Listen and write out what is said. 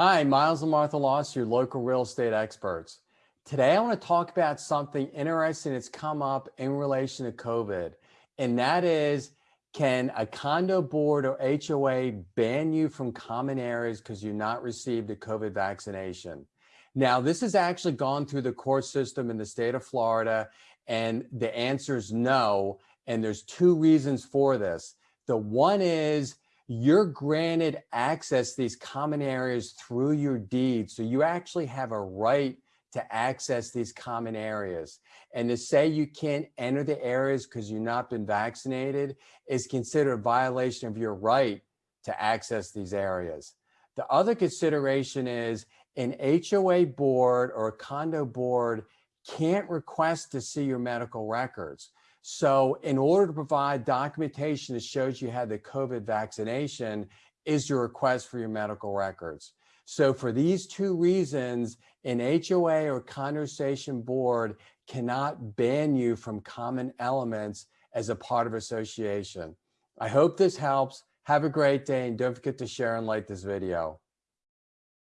Hi, Miles and Martha Loss, your local real estate experts. Today, I want to talk about something interesting that's come up in relation to COVID, and that is, can a condo board or HOA ban you from common areas because you've not received a COVID vaccination? Now, this has actually gone through the court system in the state of Florida, and the answer is no, and there's two reasons for this. The one is you're granted access these common areas through your deed. So you actually have a right to access these common areas. And to say you can't enter the areas because you've not been vaccinated is considered a violation of your right to access these areas. The other consideration is an HOA board or a condo board can't request to see your medical records. So in order to provide documentation that shows you had the COVID vaccination is your request for your medical records. So for these two reasons, an HOA or conversation board cannot ban you from common elements as a part of association. I hope this helps. Have a great day and don't forget to share and like this video.